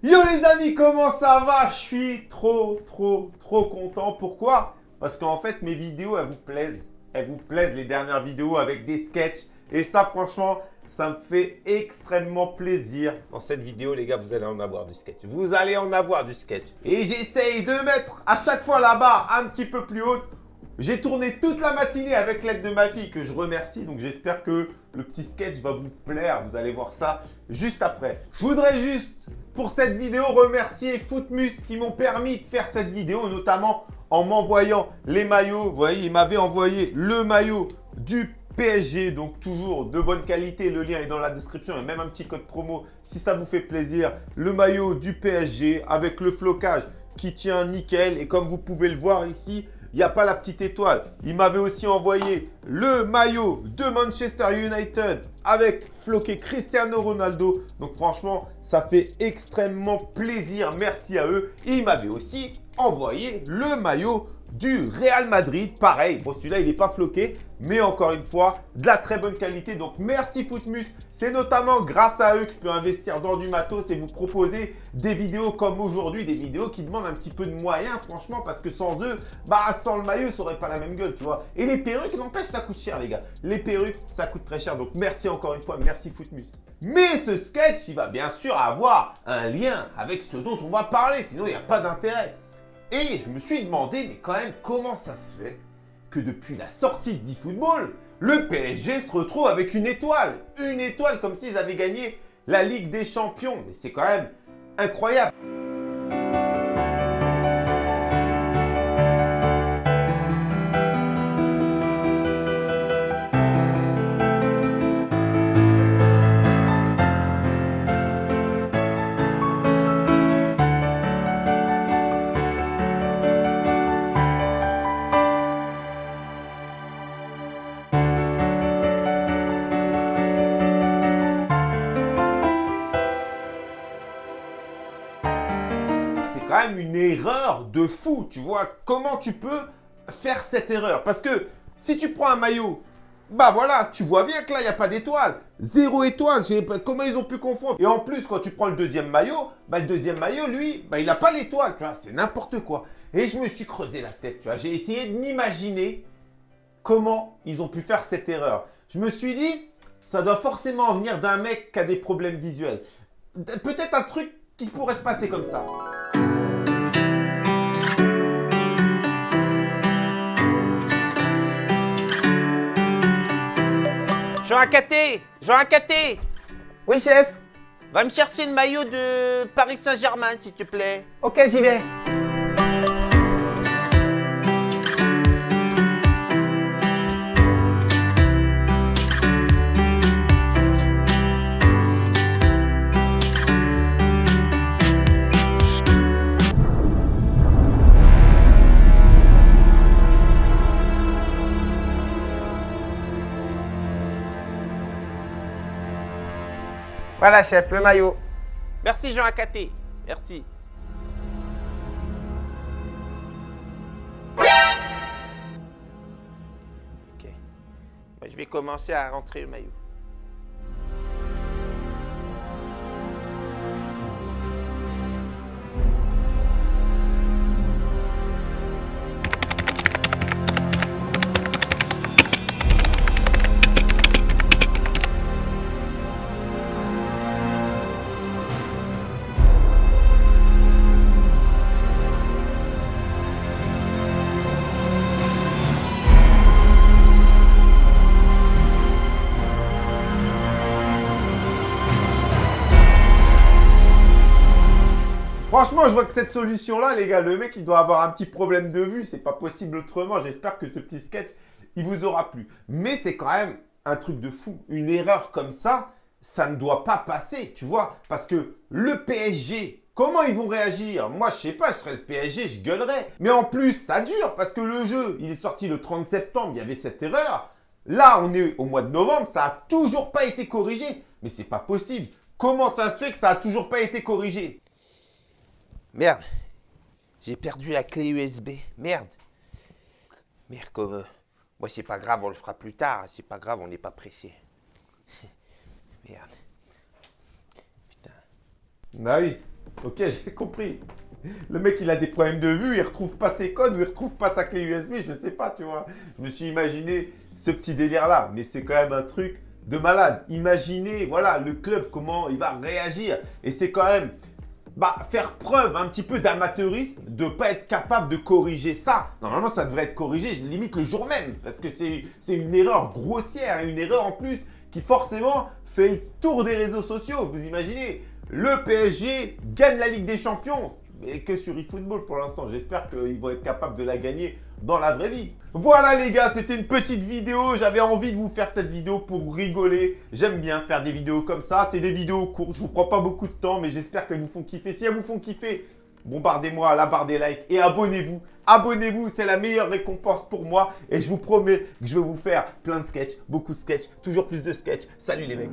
Yo les amis, comment ça va? Je suis trop, trop, trop content. Pourquoi? Parce qu'en fait, mes vidéos, elles vous plaisent. Elles vous plaisent, les dernières vidéos avec des sketchs. Et ça, franchement, ça me fait extrêmement plaisir. Dans cette vidéo, les gars, vous allez en avoir du sketch. Vous allez en avoir du sketch. Et j'essaye de mettre à chaque fois la barre un petit peu plus haute. J'ai tourné toute la matinée avec l'aide de ma fille que je remercie. Donc j'espère que le petit sketch va vous plaire. Vous allez voir ça juste après. Je voudrais juste pour cette vidéo remercier Footmus qui m'ont permis de faire cette vidéo, notamment en m'envoyant les maillots. Vous voyez, il m'avait envoyé le maillot du PSG, donc toujours de bonne qualité. Le lien est dans la description et même un petit code promo si ça vous fait plaisir. Le maillot du PSG avec le flocage qui tient nickel. Et comme vous pouvez le voir ici, il n'y a pas la petite étoile. Il m'avait aussi envoyé le maillot de Manchester United avec floqué Cristiano Ronaldo. Donc franchement, ça fait extrêmement plaisir. Merci à eux. il m'avait aussi envoyé le maillot du Real Madrid. Pareil, bon celui-là il n'est pas floqué, mais encore une fois, de la très bonne qualité. Donc merci Footmus, c'est notamment grâce à eux que je peux investir dans du matos et vous proposer des vidéos comme aujourd'hui, des vidéos qui demandent un petit peu de moyens franchement, parce que sans eux, bah sans le maillot, ça aurait pas la même gueule, tu vois. Et les perruques, n'empêche, ça coûte cher les gars. Les perruques, ça coûte très cher, donc merci encore une fois, merci Footmus. Mais ce sketch, il va bien sûr avoir un lien avec ce dont on va parler, sinon il n'y a pas d'intérêt. Et je me suis demandé, mais quand même, comment ça se fait que depuis la sortie d'eFootball, le PSG se retrouve avec une étoile Une étoile comme s'ils avaient gagné la Ligue des Champions. Mais c'est quand même incroyable quand même une erreur de fou. Tu vois, comment tu peux faire cette erreur? Parce que si tu prends un maillot, bah voilà, tu vois bien que là, il n'y a pas d'étoile. Zéro étoile. Comment ils ont pu confondre? Et en plus, quand tu prends le deuxième maillot, bah le deuxième maillot, lui, bah il n'a pas l'étoile. Tu vois, c'est n'importe quoi. Et je me suis creusé la tête, tu vois. J'ai essayé de m'imaginer comment ils ont pu faire cette erreur. Je me suis dit, ça doit forcément venir d'un mec qui a des problèmes visuels. Peut-être un truc qui pourrait se passer comme ça. Jean Acaté Jean Acaté Oui, chef Va me chercher le maillot de Paris Saint-Germain, s'il te plaît. Ok, j'y vais. Voilà, chef, le maillot. Merci, Jean Acaté. Merci. Ok. je vais commencer à rentrer le maillot. Franchement, je vois que cette solution-là, les gars, le mec, il doit avoir un petit problème de vue. C'est pas possible autrement. J'espère que ce petit sketch, il vous aura plu. Mais c'est quand même un truc de fou. Une erreur comme ça, ça ne doit pas passer, tu vois. Parce que le PSG, comment ils vont réagir? Moi, je sais pas, je serais le PSG, je gueulerais. Mais en plus, ça dure parce que le jeu, il est sorti le 30 septembre, il y avait cette erreur. Là, on est au mois de novembre, ça a toujours pas été corrigé. Mais c'est pas possible. Comment ça se fait que ça a toujours pas été corrigé? Merde. J'ai perdu la clé USB. Merde. Merde, comme... Euh, moi, c'est pas grave, on le fera plus tard. C'est pas grave, on n'est pas pressé. Merde. Putain. Bah oui. Ok, j'ai compris. Le mec, il a des problèmes de vue, il retrouve pas ses codes ou il retrouve pas sa clé USB, je sais pas, tu vois. Je me suis imaginé ce petit délire-là, mais c'est quand même un truc de malade. Imaginez, voilà, le club, comment il va réagir. Et c'est quand même bah, faire preuve un petit peu d'amateurisme, de ne pas être capable de corriger ça. Normalement, ça devrait être corrigé limite le jour même, parce que c'est une erreur grossière, une erreur en plus qui forcément fait le tour des réseaux sociaux. Vous imaginez, le PSG gagne la Ligue des Champions mais que sur eFootball pour l'instant. J'espère qu'ils vont être capables de la gagner dans la vraie vie. Voilà les gars, c'était une petite vidéo. J'avais envie de vous faire cette vidéo pour rigoler. J'aime bien faire des vidéos comme ça. C'est des vidéos courtes, je vous prends pas beaucoup de temps, mais j'espère qu'elles vous font kiffer. Si elles vous font kiffer, bombardez-moi à la barre des likes et abonnez-vous. Abonnez-vous, c'est la meilleure récompense pour moi. Et je vous promets que je vais vous faire plein de sketchs, beaucoup de sketchs, toujours plus de sketchs. Salut les mecs